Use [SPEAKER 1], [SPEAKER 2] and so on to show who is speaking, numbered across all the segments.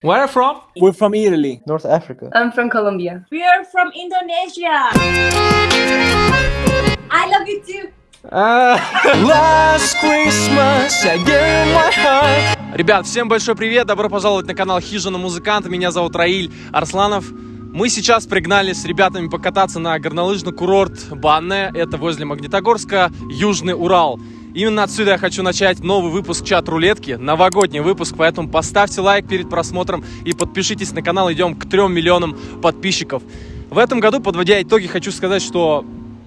[SPEAKER 1] Where are you from?
[SPEAKER 2] We're from Italy.
[SPEAKER 3] North Africa.
[SPEAKER 4] I'm from Colombia.
[SPEAKER 5] We are from Indonesia. I love you too.
[SPEAKER 1] Last Christmas I gave my heart. Ребят, всем большой привет, добро пожаловать на канал Хижина Музыканта. Меня зовут Раиль Арсланов. Мы сейчас пригнали с ребятами покататься на горнолыжный курорт Банне. Это возле Магнитогорска, Южный Урал. Именно отсюда я хочу начать новый выпуск чат-рулетки, новогодний выпуск, поэтому поставьте лайк перед просмотром и подпишитесь на канал, идем к 3 миллионам подписчиков. В этом году, подводя итоги, хочу сказать, что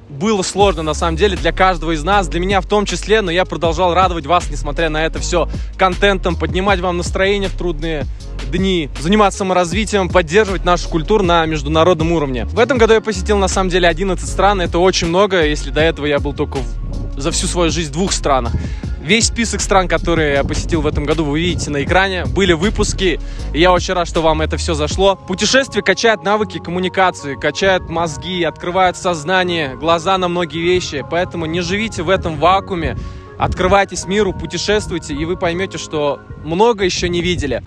[SPEAKER 1] было сложно на самом деле для каждого из нас, для меня в том числе, но я продолжал радовать вас, несмотря на это все, контентом, поднимать вам настроение в трудные дни, заниматься саморазвитием, поддерживать нашу культуру на международном уровне. В этом году я посетил на самом деле 11 стран, это очень много, если до этого я был только в, за всю свою жизнь в двух странах. Весь список стран, которые я посетил в этом году, вы видите на экране. Были выпуски, и я очень рад, что вам это все зашло. Путешествие качает навыки коммуникации, качает мозги, открывает сознание, глаза на многие вещи. Поэтому не живите в этом вакууме, открывайтесь миру, путешествуйте, и вы поймете, что много еще не видели.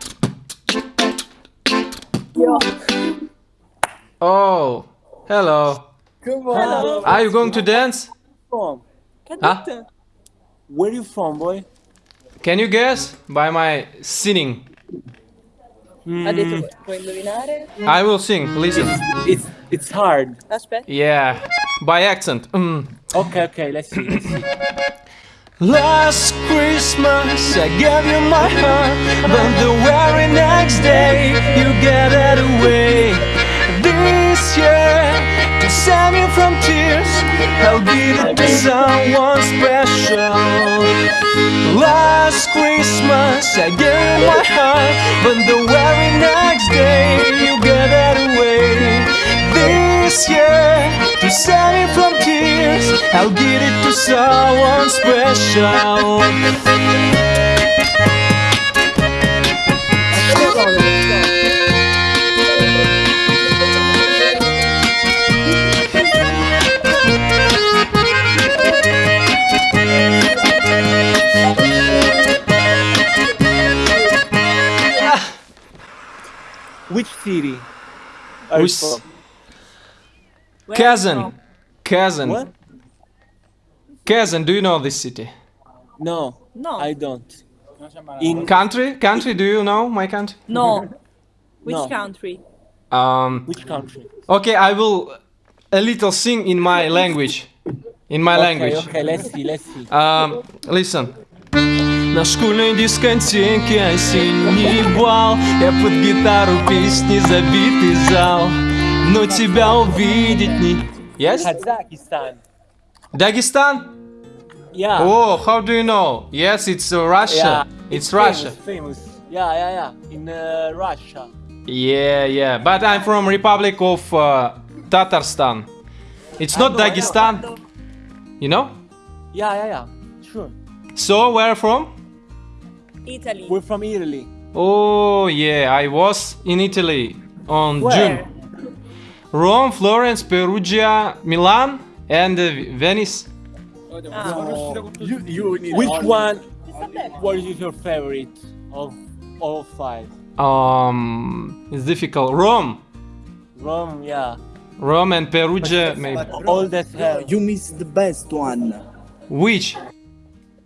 [SPEAKER 1] Oh, hello.
[SPEAKER 2] Come on.
[SPEAKER 1] Are you going to dance?
[SPEAKER 2] From?
[SPEAKER 1] Huh?
[SPEAKER 2] Where you from, boy?
[SPEAKER 1] Can you guess by my singing?
[SPEAKER 4] Ha detto, puoi?
[SPEAKER 1] I will sing. Listen.
[SPEAKER 2] It's it's hard.
[SPEAKER 4] Aspetta.
[SPEAKER 1] Yeah, by accent. Mm.
[SPEAKER 2] Okay, okay. Let's see. Let's see.
[SPEAKER 1] Last Christmas I gave you my heart, but the very next day you gave it away. This year, to save me from tears, I'll give it to someone special. Last Christmas I gave you my heart, but the very next day you gave it away. This year, to save it from tears, I'll give it to someone special.
[SPEAKER 2] Which city? Are
[SPEAKER 1] Which-
[SPEAKER 2] you from?
[SPEAKER 5] Where
[SPEAKER 1] Kazan,
[SPEAKER 5] from?
[SPEAKER 1] Kazan,
[SPEAKER 2] What?
[SPEAKER 1] Kazan. Do you know this city?
[SPEAKER 2] No.
[SPEAKER 5] No.
[SPEAKER 2] I don't. In
[SPEAKER 1] Country, country. Do you know my country?
[SPEAKER 5] No. Which
[SPEAKER 2] No.
[SPEAKER 5] country?
[SPEAKER 1] Um.
[SPEAKER 2] which country?
[SPEAKER 1] Okay, I will a little sing in my language. In my
[SPEAKER 2] Okay,
[SPEAKER 1] language.
[SPEAKER 2] okay. Let's see. Let's see.
[SPEAKER 1] Um, listen. На школьной дискотеке осенний бал Я под гитару песни забитый зал Но тебя увидеть не... Yes?
[SPEAKER 2] Kazakhstan.
[SPEAKER 1] Дагестан?
[SPEAKER 2] Yeah.
[SPEAKER 1] Oh, how do you know? Yes, it's uh, Russia.
[SPEAKER 2] Yeah.
[SPEAKER 1] It's Russia.
[SPEAKER 2] Famous, famous. Yeah, yeah, yeah. In uh, Russia.
[SPEAKER 1] Yeah, yeah. But I'm from Republic of uh, Tatarstan. It's not
[SPEAKER 2] know, I know.
[SPEAKER 1] Dagestan. You know?
[SPEAKER 2] Yeah, yeah, yeah. Sure.
[SPEAKER 1] So, where from?
[SPEAKER 5] Italy.
[SPEAKER 2] We're from Italy.
[SPEAKER 1] Oh, yeah. I was in Italy on
[SPEAKER 2] Where?
[SPEAKER 1] June. Rome, Florence, Perugia, Milan, and uh, Venice.
[SPEAKER 2] You, you, which one? What is your favorite of all five?
[SPEAKER 1] Um, it's difficult. Rome,
[SPEAKER 2] Rome, yeah.
[SPEAKER 1] Rome and Perugia, maybe.
[SPEAKER 2] All that hell.
[SPEAKER 6] You missed the best one.
[SPEAKER 1] Which?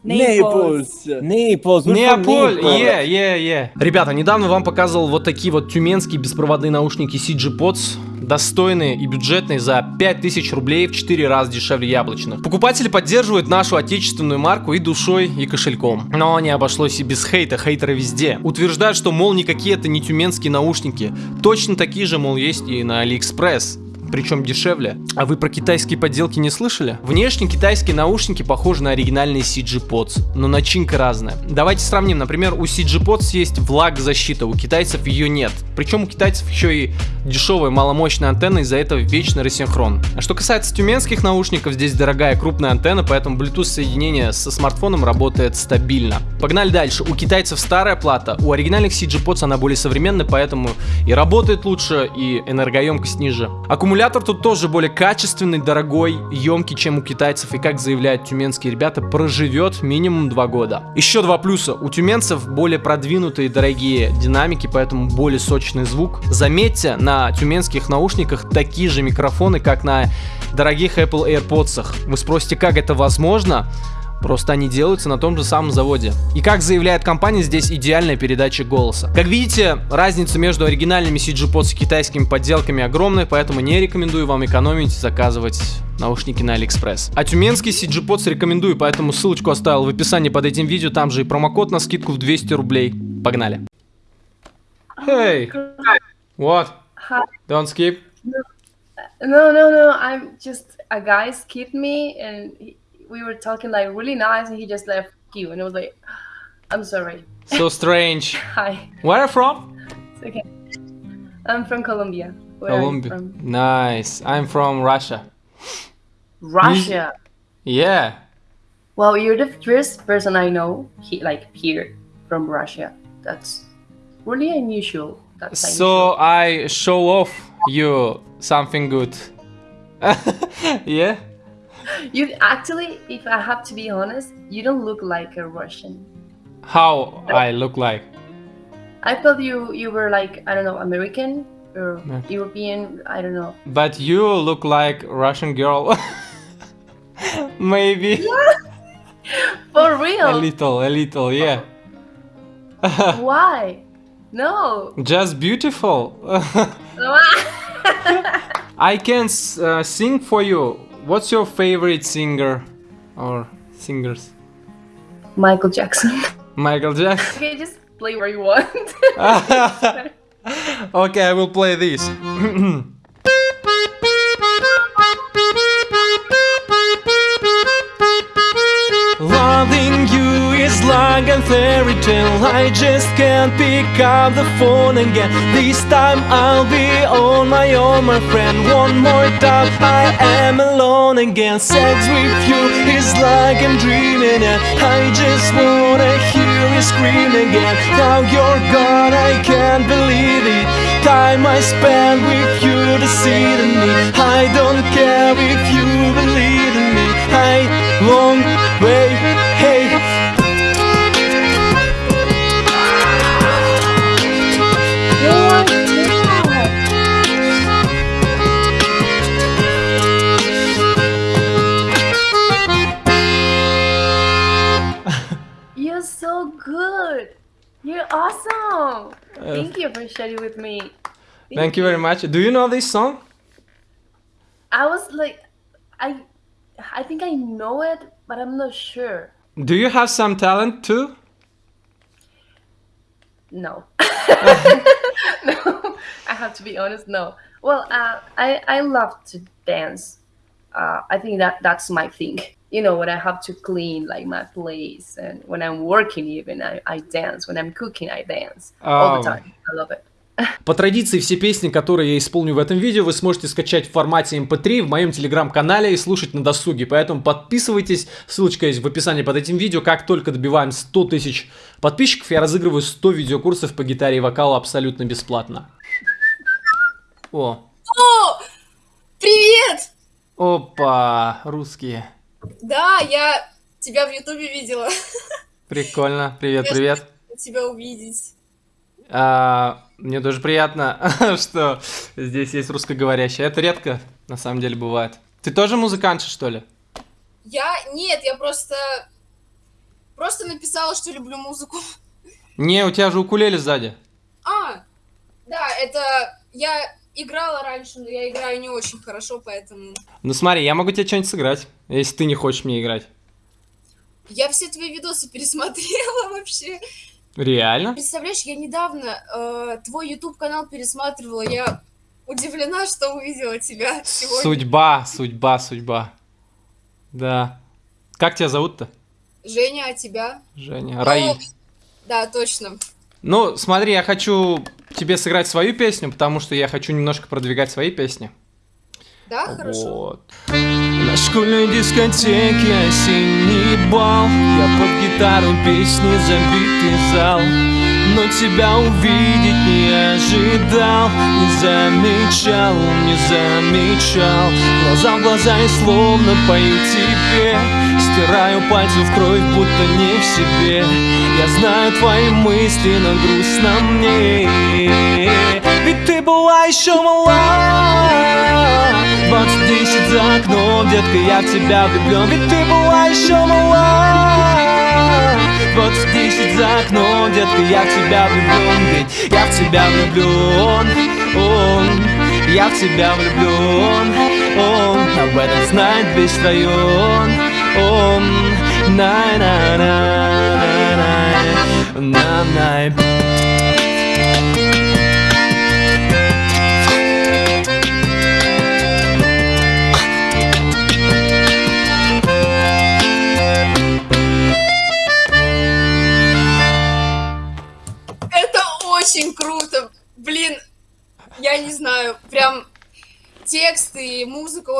[SPEAKER 6] Naples.
[SPEAKER 2] Naples.
[SPEAKER 1] Неаполь,
[SPEAKER 2] Naples.
[SPEAKER 1] yeah, yeah, yeah. Ребята, недавно вам показывал вот такие вот тюменские беспроводные наушники CG Pods. Достойные и бюджетные за 5000 рублей в 4 раза дешевле яблочных. Покупатели поддерживают нашу отечественную марку и душой, и кошельком. Но не обошлось и без хейта, хейтеры везде. Утверждают, что, мол, никакие это не тюменские наушники. Точно такие же, мол, есть и на Алиэкспресс причем дешевле. А вы про китайские подделки не слышали? Внешне китайские наушники похожи на оригинальные CG Pods, но начинка разная. Давайте сравним, например, у CG Pods есть влагозащита, у китайцев ее нет. Причем у китайцев еще и дешевая маломощная антенна, из-за этого вечный рассинхрон. А что касается тюменских наушников, здесь дорогая крупная антенна, поэтому Bluetooth соединение со смартфоном работает стабильно. Погнали дальше. У китайцев старая плата, у оригинальных CG Pods она более современная, поэтому и работает лучше, и энергоемкость ниже. Аккумулятор Аккумулятор тут тоже более качественный, дорогой, емкий, чем у китайцев. И как заявляют тюменские ребята, проживет минимум 2 года. Еще два плюса. У тюменцев более продвинутые дорогие динамики, поэтому более сочный звук. Заметьте, на тюменских наушниках такие же микрофоны, как на дорогих Apple AirPods. Вы спросите, как это возможно? Просто они делаются на том же самом заводе. И как заявляет компания, здесь идеальная передача голоса. Как видите, разница между оригинальными CG Pods и китайскими подделками огромная, поэтому не рекомендую вам экономить и заказывать наушники на Алиэкспресс. А тюменский CG Pods рекомендую, поэтому ссылочку оставил в описании под этим видео, там же и промокод на скидку в 200 рублей. Погнали. Hey! What?
[SPEAKER 4] Hi.
[SPEAKER 1] Don't skip?
[SPEAKER 4] No, no, no. I'm just a guy skipped me, and he, we were talking like really nice, and he just left you, and I was like, I'm sorry.
[SPEAKER 1] So strange.
[SPEAKER 4] Hi.
[SPEAKER 1] Where are you from?
[SPEAKER 4] It's okay. I'm from Colombia. Where are you
[SPEAKER 1] Colombia.
[SPEAKER 4] from?
[SPEAKER 1] Nice. I'm from Russia.
[SPEAKER 4] Russia.
[SPEAKER 1] Yeah.
[SPEAKER 4] Well, you're the first person I know he like here from Russia. That's really unusual. That's
[SPEAKER 1] So I show off you something good. yeah.
[SPEAKER 4] You actually, if I have to be honest, you don't look like a Russian.
[SPEAKER 1] How I look like?
[SPEAKER 4] I thought you you were like I don't know American or
[SPEAKER 1] Yeah.
[SPEAKER 4] European. I don't know.
[SPEAKER 1] But you look like Russian girl. Maybe
[SPEAKER 4] For real.
[SPEAKER 1] a little, a little, yeah.
[SPEAKER 4] Why? No.
[SPEAKER 1] Just beautiful. I can uh, sing for you. What's your favorite singer or singers?
[SPEAKER 4] Michael Jackson.
[SPEAKER 1] Michael Jackson.
[SPEAKER 4] okay, just play where you want.
[SPEAKER 1] okay, I will play this. is like a fairy tale. I just can't pick up the phone again. This time I'll be on my own, my friend. One more time, I am alone again. Sex with you is like I'm dreaming, and I just wanna hear you scream again. Now you're gone, I can't believe it. Time I spent with you deceiving me. I don't care if you believe in me. I long way,
[SPEAKER 4] good. You're awesome. Thank you for sharing with me.
[SPEAKER 1] Thank you very much. Do you know this song?
[SPEAKER 4] I was like, I, I think I know it, but I'm not sure.
[SPEAKER 1] Do you have some talent too?
[SPEAKER 4] No. no. I have to be honest. No. Well, uh, I I love to dance. Uh, I think that that's my thing. You know, when I have to clean like my place, and when I'm working, even I, I dance. When I'm cooking, I dance all the time. I love it.
[SPEAKER 1] По традиции, все песни, которые я исполню в этом видео, вы сможете скачать в формате MP3 в моем телеграм-канале и слушать на досуге. Поэтому подписывайтесь, ссылочка есть в описании под этим видео. Как только добиваем 100 тысяч подписчиков, я разыгрываю 100 видеокурсов по гитаре и вокалу абсолютно бесплатно. О,
[SPEAKER 5] О, привет!
[SPEAKER 1] опа, русские.
[SPEAKER 5] Да, я тебя в Ютубе видела.
[SPEAKER 1] Прикольно, привет, привет.
[SPEAKER 5] Тебя увидеть.
[SPEAKER 1] А, мне тоже приятно, что здесь есть русскоговорящие. Это редко, на самом деле, бывает. Ты тоже музыкантша, что ли?
[SPEAKER 5] Я... Нет, я просто... Просто написала, что люблю музыку.
[SPEAKER 1] Не, у тебя же укулеле сзади.
[SPEAKER 5] А, да, это... Я играла раньше, но я играю не очень хорошо, поэтому...
[SPEAKER 1] Ну смотри, я могу тебе что-нибудь сыграть, если ты не хочешь мне играть.
[SPEAKER 5] Я все твои видосы пересмотрела вообще.
[SPEAKER 1] Реально?
[SPEAKER 5] Представляешь, я недавно э, твой YouTube канал пересматривала, я удивлена, что увидела тебя сегодня.
[SPEAKER 1] Судьба, судьба, судьба. Да. Как тебя зовут-то?
[SPEAKER 5] Женя, а тебя?
[SPEAKER 1] Женя. Раиль.
[SPEAKER 5] Да, точно.
[SPEAKER 1] Ну, смотри, я хочу тебе сыграть свою песню, потому что я хочу немножко продвигать свои песни.
[SPEAKER 5] Да, хорошо.
[SPEAKER 1] Вот. На школьной дискотеке осенний бал Я под гитару песни забитый зал Но тебя увидеть не дал Не замечал, не замечал Глаза в глаза и словно пою тебе Стираю пальцев кровь, будто не в себе. Я знаю твои мысли, но грустно мне Ведь ты была еще мала. Двадцать десять за окном, детка, я в тебя влюблен Ведь ты была еще мала. Двадцать десять за окном, детка, я в тебя влюблен Ведь я в тебя влюблен он, Я в тебя влюблен он, Об этом знает весь район
[SPEAKER 5] um. Nein, nein, nein, nein, nein, nein, nein.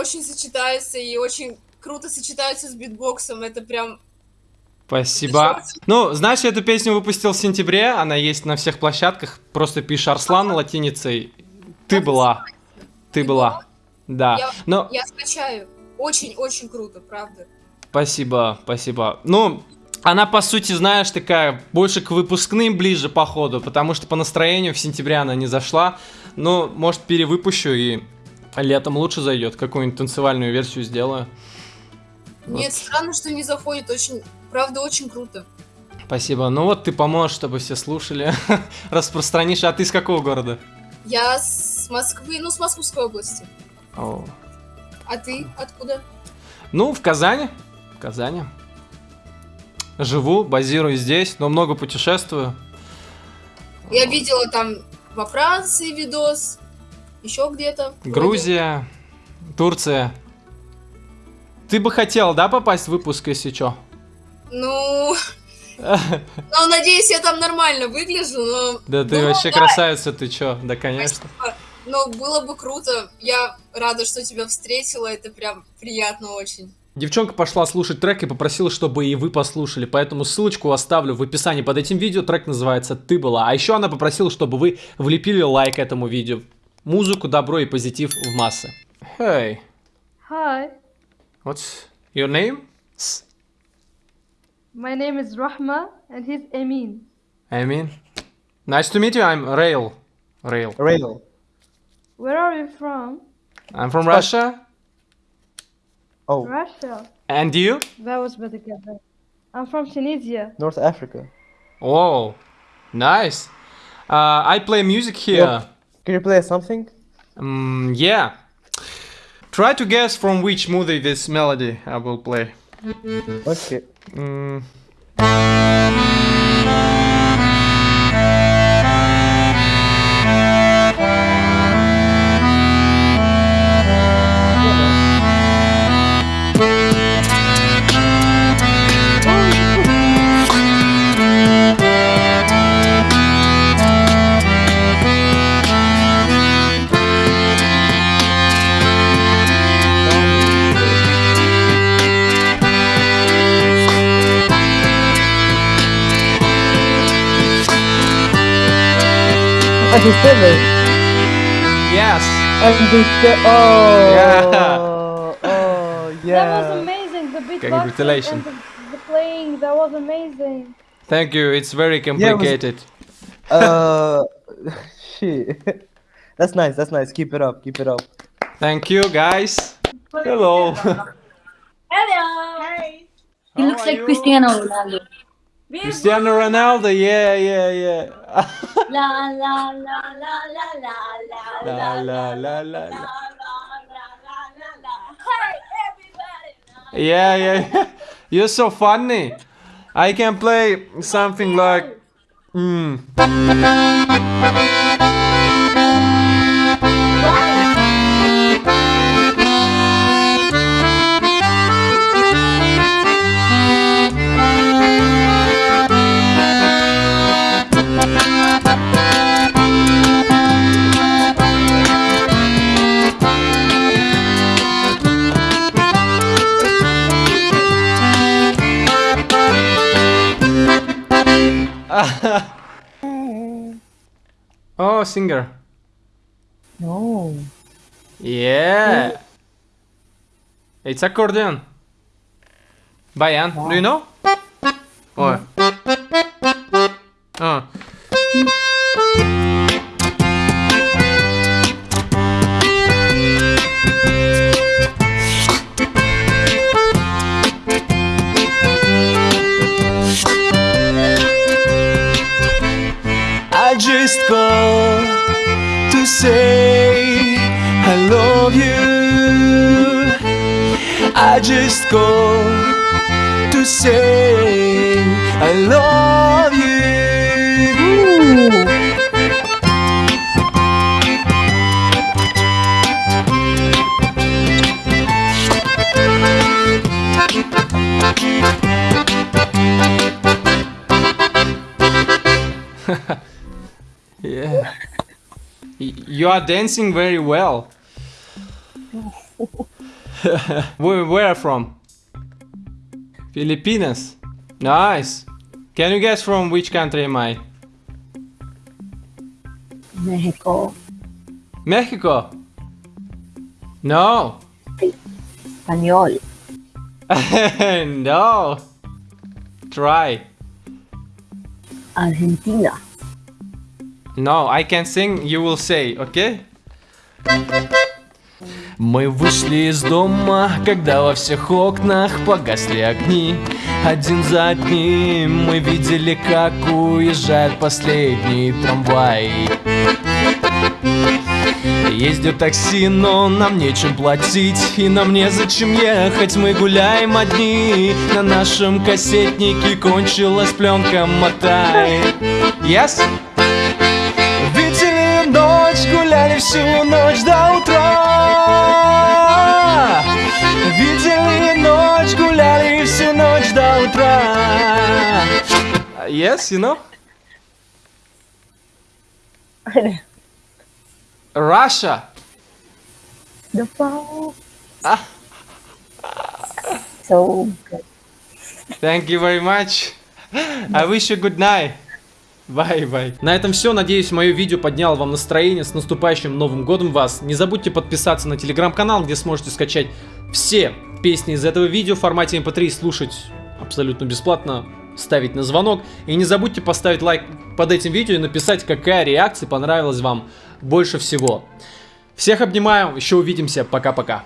[SPEAKER 5] Очень сочетаются и очень круто сочетаются с битбоксом. Это прям...
[SPEAKER 1] Спасибо. Ну, знаешь, я эту песню выпустил в сентябре, она есть на всех площадках. Просто пишешь Арслан латиницей. Ты была. Ты была. Да.
[SPEAKER 5] Я,
[SPEAKER 1] Но
[SPEAKER 5] я скачаю. Очень-очень круто, правда.
[SPEAKER 1] спасибо, спасибо. Ну, она, по сути, знаешь, такая больше к выпускным ближе, походу, потому что по настроению в сентябре она не зашла. Ну, может, перевыпущу и летом лучше зайдет. Какую-нибудь танцевальную версию сделаю.
[SPEAKER 5] Нет, странно, что не заходит. Очень, правда, очень круто.
[SPEAKER 1] Спасибо. Ну вот ты поможешь, чтобы все слушали. Распространишь. А ты из какого города?
[SPEAKER 5] Я с Москвы, ну, с Московской области.
[SPEAKER 1] О.
[SPEAKER 5] А ты откуда?
[SPEAKER 1] Ну, в Казани. В Казани. Живу, базируюсь здесь, но много путешествую.
[SPEAKER 5] Я видела там во Франции видос, еще где-то. вроде.
[SPEAKER 1] Грузия, Турция. Ты бы хотел, да, попасть в выпуск, если чё?
[SPEAKER 5] Ну, ну, надеюсь, я там нормально выгляжу, но...
[SPEAKER 1] Да ты
[SPEAKER 5] Ну,
[SPEAKER 1] вообще
[SPEAKER 5] да.
[SPEAKER 1] красавица, ты чё? Да, конечно.
[SPEAKER 5] Но было бы круто. Я рада, что тебя встретила. Это прям приятно очень.
[SPEAKER 1] Девчонка пошла слушать трек и попросила, чтобы и вы послушали, поэтому ссылочку оставлю в описании под этим видео. Трек называется «Ты была». А еще она попросила, чтобы вы влепили лайк этому видео. Музыку, добро и позитив в массы. Hey,
[SPEAKER 3] Hi,
[SPEAKER 1] what's your name? S-
[SPEAKER 3] my name is Rahma and he's Emin.
[SPEAKER 1] Amin. Nice to meet you. I'm Rail. Rail.
[SPEAKER 6] Rail.
[SPEAKER 3] Where are you from?
[SPEAKER 1] I'm from Russia.
[SPEAKER 6] Oh,
[SPEAKER 3] Russia.
[SPEAKER 1] And you?
[SPEAKER 3] That was better get that. I'm from Tunisia.
[SPEAKER 6] North Africa.
[SPEAKER 1] Oh, nice. Uh, I play music here.
[SPEAKER 6] Can you play something?
[SPEAKER 1] Mm, yeah. Try to guess from which movie this melody I will play.
[SPEAKER 6] Okay.
[SPEAKER 1] Mm.
[SPEAKER 6] Understand
[SPEAKER 1] Yes.
[SPEAKER 6] Understand. Oh.
[SPEAKER 1] Yeah.
[SPEAKER 6] Oh,
[SPEAKER 3] That was amazing. The beatboxing
[SPEAKER 1] Congratulations.
[SPEAKER 3] and the, the playing. That was amazing.
[SPEAKER 1] Thank you. It's very complicated.
[SPEAKER 6] Uh, shit. That's nice. That's nice. Keep it up. Keep it up.
[SPEAKER 1] Thank you, guys. Hello.
[SPEAKER 7] He looks like Cristiano Ronaldo.
[SPEAKER 1] Cristiano Ronaldo. Yeah, yeah, yeah.
[SPEAKER 7] La la la la la la la
[SPEAKER 1] la la la la. la.
[SPEAKER 7] Hey everybody!
[SPEAKER 1] Yeah, yeah. You're so funny. I can play something like. Mm. Singer.
[SPEAKER 7] No.
[SPEAKER 1] Yeah. It's accordion. Bayan, do you know? Or? Say I love you. Yeah. You are dancing very well. where, where from? Filipinas. Nice. Can you guess from which country am I?
[SPEAKER 7] Mexico.
[SPEAKER 1] Mexico. No.
[SPEAKER 7] Español.
[SPEAKER 1] no. Try.
[SPEAKER 7] Argentina.
[SPEAKER 1] No, I can sing, you will say, okay? Мы вышли из дома, когда во всех окнах погасли огни. Один за одним мы видели, как уезжает последний трамвай Ездит такси, но нам нечем платить И нам незачем ехать, мы гуляем одни На нашем кассетнике кончилась пленка, мотай. Yes? Видели ночь, гуляли всю ночь утра Yes, you know? Russia
[SPEAKER 7] The phone.
[SPEAKER 1] Ah.
[SPEAKER 7] So good.
[SPEAKER 1] Thank you very much. I wish you good night. Bye-bye. На этом все. Надеюсь, мое видео подняло вам настроение. С наступающим Новым Годом вас. Не забудьте подписаться на телеграм-канал, где сможете скачать все песни из этого видео в формате mp3 и слушать абсолютно бесплатно, ставить на звонок. И не забудьте поставить лайк под этим видео и написать, какая реакция понравилась вам больше всего. Всех обнимаю, еще увидимся, пока-пока.